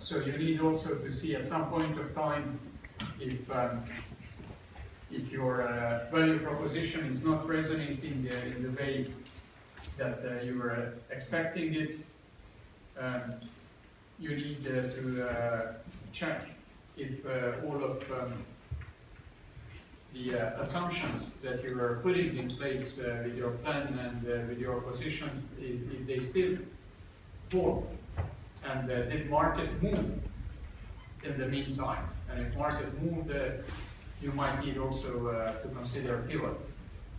So you need also to see at some point of time if um, if your uh, value proposition is not resonating uh, in the way that uh, you were expecting it, um, you need uh, to uh, check if uh, all of um, the assumptions that you were putting in place with your plan and with your positions, if, if they still hold. And uh, did market move in the meantime? And if market moved, uh, you might need also uh, to consider pivot.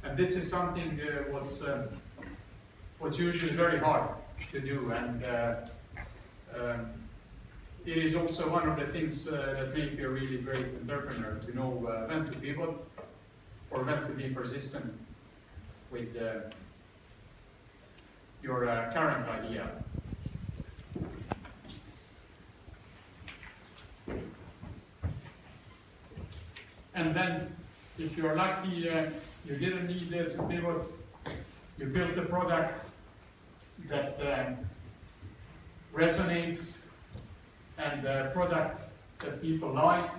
And this is something uh, what's uh, what's usually very hard to do, and uh, um, it is also one of the things uh, that make you a really great entrepreneur to know when to pivot or when to be persistent with your current idea. And then, if you're lucky, uh, you didn't need uh, to pivot, you built a product that um, resonates and a product that people like.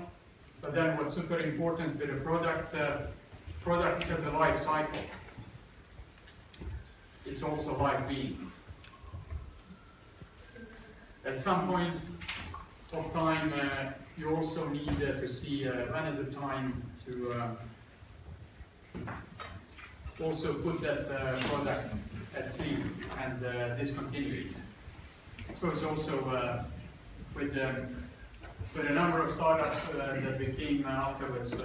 But then what's super important with a product, uh, product has a life cycle. It's also like being. At some point of time, uh, you also need uh, to see uh, when is the time to uh, also put that uh, product at sleep and uh, discontinue it. So it's also with um, with a number of startups that became afterwards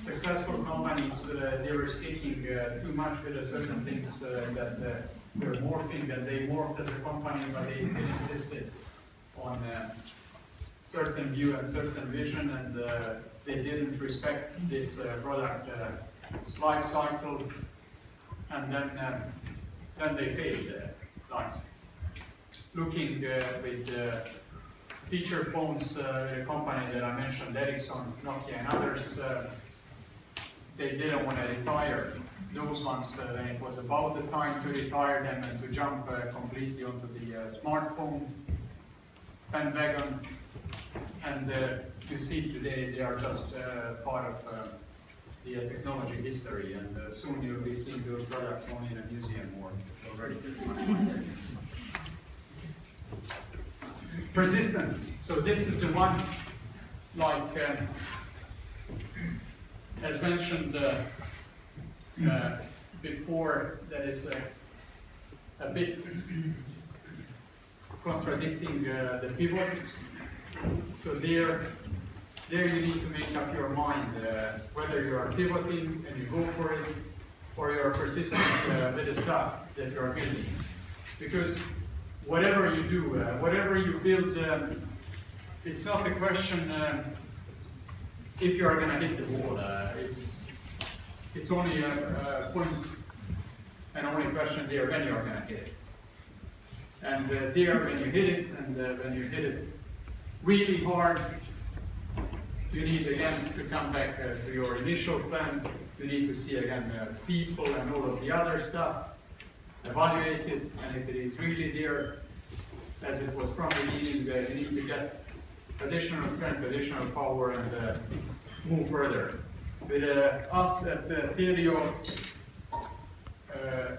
successful companies, they were sticking too much with certain things that were morphing, that they morphed as a company, but they still insisted on uh, certain view and certain vision, and uh, they didn't respect this uh, product uh, life cycle, and then uh, then they failed. Uh. Looking with feature phones, uh, company that I mentioned, Ericsson, Nokia, and others, they didn't want to retire those ones uh, when it was about the time to retire them and to jump uh, completely onto the uh, smartphone bandwagon. And uh, you see today they are just uh, part of uh, the uh, technology history, and soon you'll be seeing those products only in a museum or it's already. Persistence. So this is the one, like as mentioned before, that is a bit contradicting uh, the pivot. So there, there you need to make up your mind uh, whether you are pivoting and you go for it, or you are persistent uh, with the stuff that you are building. Because whatever you do, uh, whatever you build, um, it's not a question um, if you are going to hit the wall. Uh, it's it's only a, a point and only question there when you are going to hit it. And uh, there, when you hit it, and uh, when you hit it really hard, you need again to come back uh, to your initial plan. You need to see again uh, people and all of the other stuff, evaluate it, and if it is really there, as it was from the beginning, uh, you need to get additional strength, additional power, and uh, move further. With us at uh, Telio, uh,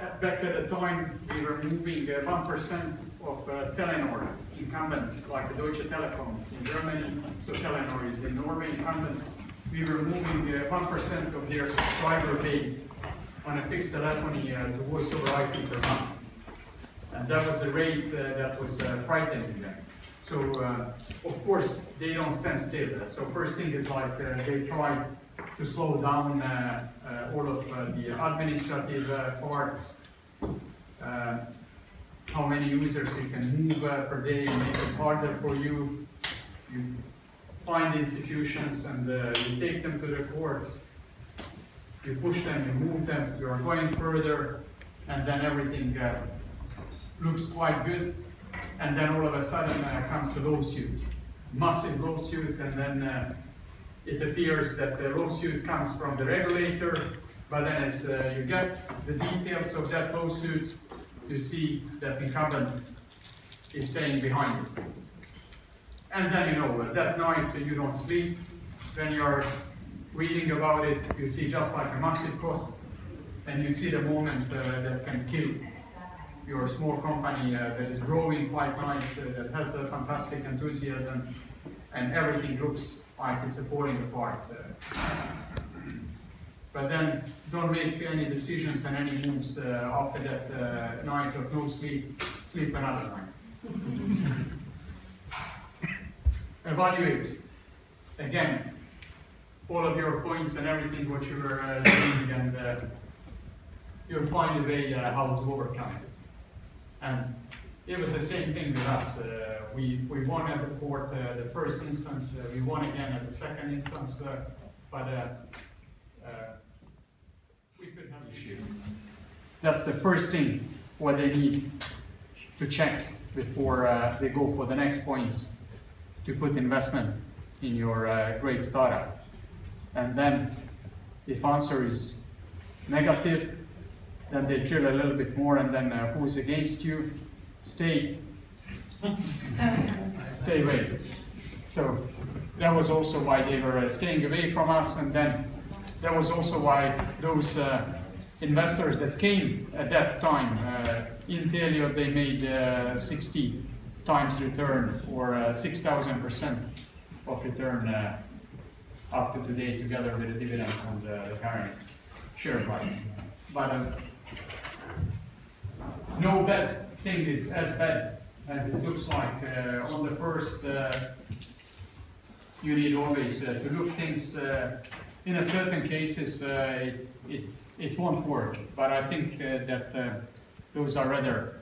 at- back at the time, we were moving uh, one percent of uh, Telenor incumbent, like the Deutsche Telekom in Germany, so Telenor is in Norway incumbent. We were moving uh, one percent of their subscriber base on a fixed telephony uh, to voice over IP per month. And that was a rate uh, that was uh, frightening them. So, uh, of course, they don't stand still. So first thing is like, uh, they try to slow down uh, uh, all of uh, the administrative uh, parts, uh, how many users you can move uh, per day, and make it harder for you. You find institutions and uh, you take them to the courts. You push them, you move them, you are going further, and then everything uh, looks quite good. And then all of a sudden uh, comes a lawsuit, massive lawsuit, and then uh, it appears that the lawsuit comes from the regulator, but then as uh, you get the details of that lawsuit, you see that the incumbent is staying behind. And then, you know, that night you don't sleep, when you're reading about it, you see just like a massive cost, and you see the moment uh, that can kill your small company uh, that is growing quite nice, uh, that has a fantastic enthusiasm, and everything looks like it's falling apart. But then don't make any decisions and any moves uh, after that uh, night of no sleep, sleep another night. Evaluate, again, all of your points and everything what you were uh, doing and uh, you'll find a way uh, how to overcome it. And it was the same thing with us. Uh, we, we won at the court the first instance, we won again at the second instance, but we could have issue. That's the first thing what they need to check before uh, they go for the next points to put investment in your uh, great startup. And then if answer is negative, then they drill a little bit more and then uh, who's against you, stay, stay away. So that was also why they were uh, staying away from us and then that was also why those uh, investors that came at that time, uh, in Telio they made uh, 60 times return or uh, 6,000% of return up to today together with the dividends and the current share price. But no bad thing is as bad as it looks like. Uh, on the first, uh, you need always uh, to look things, in a certain cases, uh, it, it, won't work. But I think uh, that uh, those are rather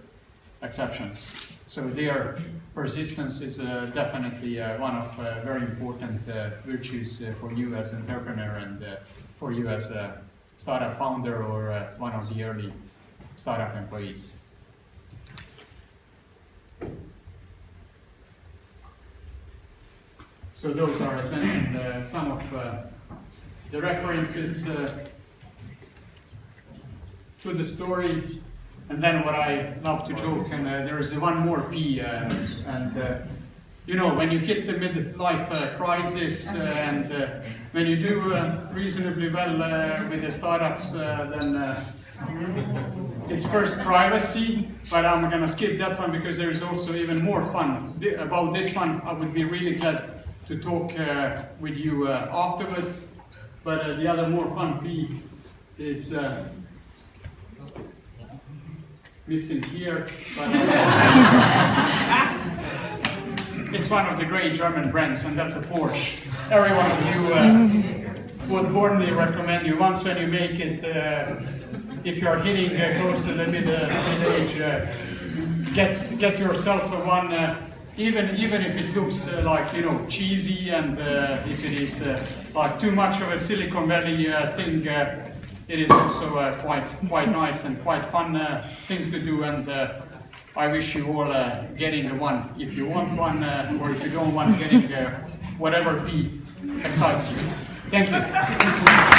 exceptions. So their persistence is uh, definitely uh, one of very important virtues for you as an entrepreneur and for you as a startup founder or one of the early startup employees. So those are, as mentioned, uh, some of uh, the references uh, to the story. And then what I love to joke, and uh, there is one more P, uh, and uh, you know, when you hit the midlife uh, crisis uh, and uh, when you do uh, reasonably well with the startups, then it's first privacy, but I'm gonna skip that one because there is also even more fun. About this one, I would be really glad to talk with you afterwards. But uh, the other more fun P is uh, missing here. But, uh, it's one of the great German brands, and that's a Porsche. Every one of you uh, would warmly recommend you once when you make it, uh, if you're hitting uh, close to the mid, uh, mid age, get get yourself one. Even even if it looks uh, like you know cheesy and uh, if it is uh, like too much of a Silicon Valley uh, thing, uh, it is also uh, quite quite nice and quite fun uh, to do. And I wish you all getting one. If you want one or if you don't want getting whatever P excites you. Thank you.